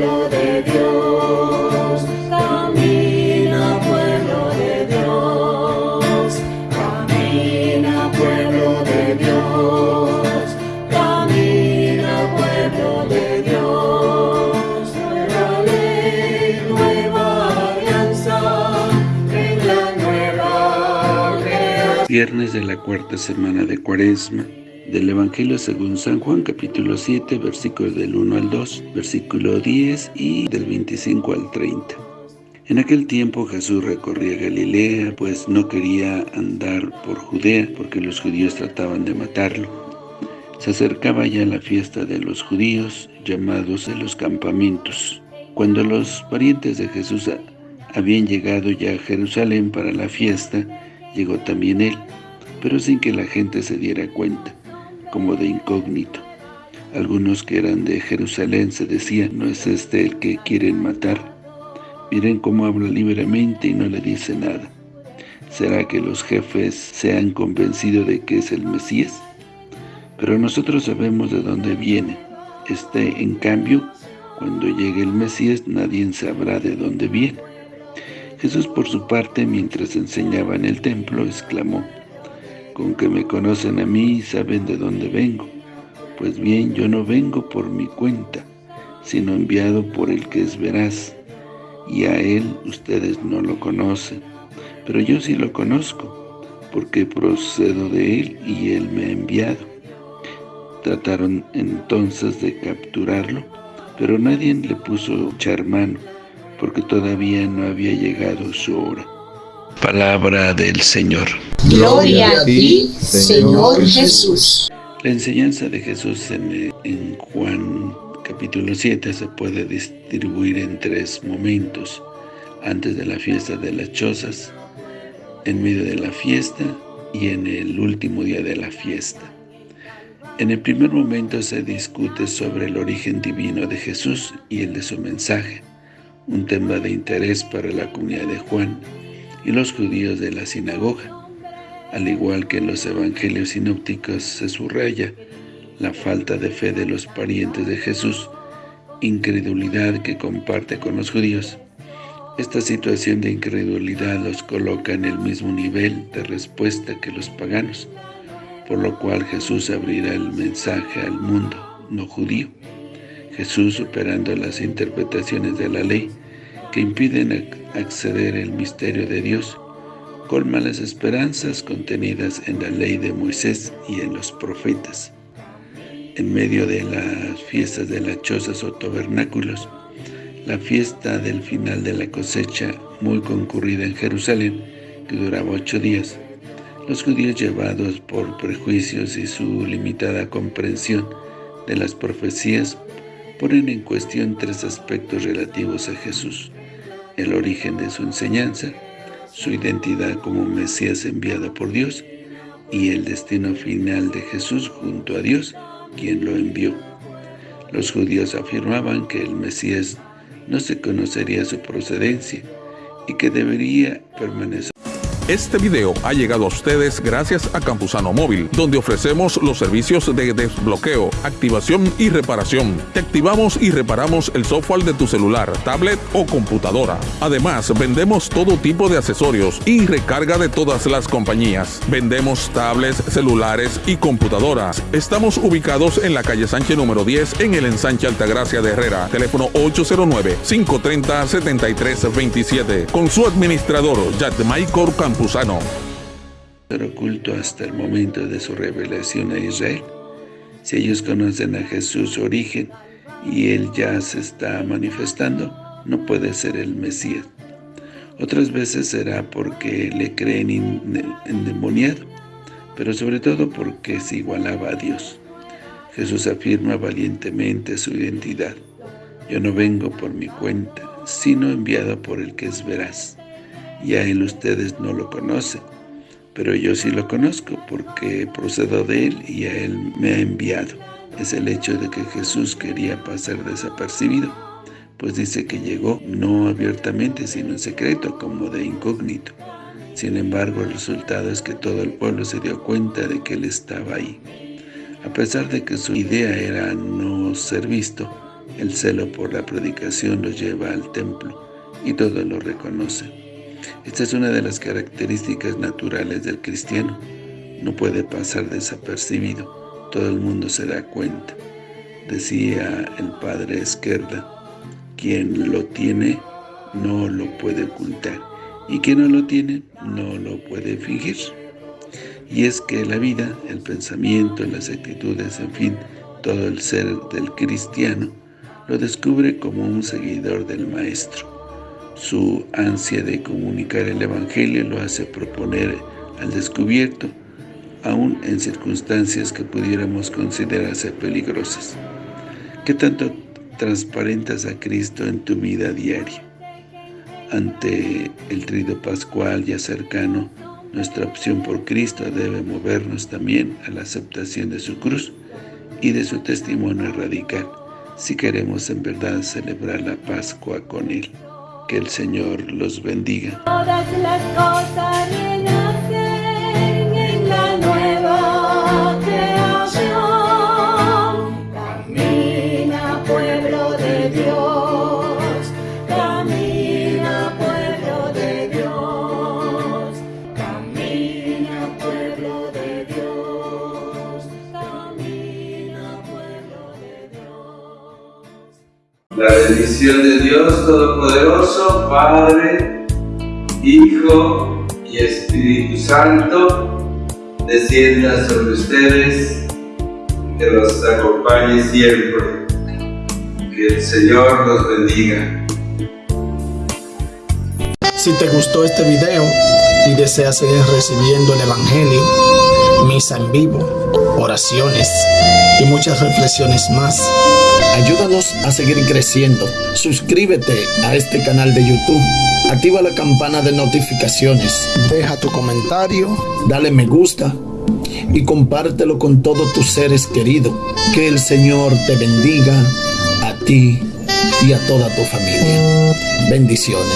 pueblo de Dios, camina pueblo de Dios, camina pueblo de Dios, camina pueblo de Dios, nueva ley, nueva alianza, en la nueva. Viernes de la cuarta semana de Cuaresma del Evangelio según San Juan, capítulo 7, versículos del 1 al 2, versículo 10 y del 25 al 30. En aquel tiempo Jesús recorría Galilea, pues no quería andar por Judea, porque los judíos trataban de matarlo. Se acercaba ya la fiesta de los judíos, llamados de los campamentos. Cuando los parientes de Jesús habían llegado ya a Jerusalén para la fiesta, llegó también él, pero sin que la gente se diera cuenta como de incógnito. Algunos que eran de Jerusalén se decían, ¿no es este el que quieren matar? Miren cómo habla libremente y no le dice nada. ¿Será que los jefes se han convencido de que es el Mesías? Pero nosotros sabemos de dónde viene. Este, en cambio, cuando llegue el Mesías, nadie sabrá de dónde viene. Jesús, por su parte, mientras enseñaba en el templo, exclamó, con que me conocen a mí y saben de dónde vengo. Pues bien, yo no vengo por mi cuenta, sino enviado por el que es veraz, y a él ustedes no lo conocen, pero yo sí lo conozco, porque procedo de él y él me ha enviado. Trataron entonces de capturarlo, pero nadie le puso echar mano, porque todavía no había llegado su hora. Palabra del Señor. Gloria a ti, Señor Jesús. La enseñanza de Jesús en, en, Juan capítulo 7 se puede distribuir en tres momentos. Antes de la fiesta de las chozas, en medio de la fiesta y en el último día de la fiesta. En el primer momento se discute sobre el origen divino de Jesús y el de su mensaje, un tema de interés para la comunidad de Juan y los judíos de la sinagoga. Al igual que en los evangelios sinópticos se subraya la falta de fe de los parientes de Jesús, incredulidad que comparte con los judíos. Esta situación de incredulidad los coloca en el mismo nivel de respuesta que los paganos, por lo cual Jesús abrirá el mensaje al mundo no judío. Jesús, superando las interpretaciones de la ley que impiden acceder al misterio de Dios, colma las esperanzas contenidas en la ley de Moisés y en los profetas. En medio de las fiestas de las chozas o tabernáculos, la fiesta del final de la cosecha, muy concurrida en Jerusalén, que duraba ocho días, los judíos llevados por prejuicios y su limitada comprensión de las profecías ponen en cuestión tres aspectos relativos a Jesús, el origen de su enseñanza, su identidad como Mesías enviado por Dios y el destino final de Jesús junto a Dios, quien lo envió. Los judíos afirmaban que el Mesías no se conocería su procedencia y que debería permanecer este video ha llegado a ustedes gracias a Campusano Móvil, donde ofrecemos los servicios de desbloqueo, activación y reparación. Te activamos y reparamos el software de tu celular, tablet o computadora. Además, vendemos todo tipo de accesorios y recarga de todas las compañías. Vendemos tablets, celulares y computadoras. Estamos ubicados en la calle Sánchez número 10 en el ensanche Altagracia de Herrera. Teléfono 809-530-7327. Con su administrador, Michael Campos ser oculto hasta el momento de su revelación a Israel. Si ellos conocen a Jesús su origen y Él ya se está manifestando, no puede ser el Mesías. Otras veces será porque le creen endemoniado, pero sobre todo porque se igualaba a Dios. Jesús afirma valientemente su identidad. Yo no vengo por mi cuenta, sino enviado por el que es veraz y a él ustedes no lo conocen, pero yo sí lo conozco porque procedo de él y a él me ha enviado. Es el hecho de que Jesús quería pasar desapercibido, pues dice que llegó no abiertamente sino en secreto como de incógnito. Sin embargo, el resultado es que todo el pueblo se dio cuenta de que él estaba ahí. A pesar de que su idea era no ser visto, El celo por la predicación los lleva al templo y todos lo reconocen. Esta es una de las características naturales del cristiano. No puede pasar desapercibido. Todo el mundo se da cuenta. Decía el padre Esquerda, quien lo tiene no lo puede ocultar y quien no lo tiene no lo puede fingir. Y es que la vida, el pensamiento, las actitudes, en fin, todo el ser del cristiano, lo descubre como un seguidor del Maestro. Su ansia de comunicar el Evangelio lo hace proponer al descubierto, aún en circunstancias que pudiéramos considerarse peligrosas. ¿Qué tanto transparentas a Cristo en tu vida diaria? Ante el trido pascual ya cercano, nuestra opción por Cristo debe movernos también a la aceptación de su cruz y de su testimonio radical, si queremos en verdad celebrar la Pascua con Él. Que el Señor los bendiga. La bendición de Dios Todopoderoso, Padre, Hijo y Espíritu Santo, descienda sobre ustedes, que los acompañe siempre. Que el Señor los bendiga. Si te gustó este video y deseas seguir recibiendo el Evangelio, misa en vivo, oraciones y muchas reflexiones más, ayúdanos a seguir creciendo. Suscríbete a este canal de YouTube. Activa la campana de notificaciones. Deja tu comentario, dale me gusta y compártelo con todos tus seres queridos. Que el Señor te bendiga a ti y a toda tu familia. Bendiciones.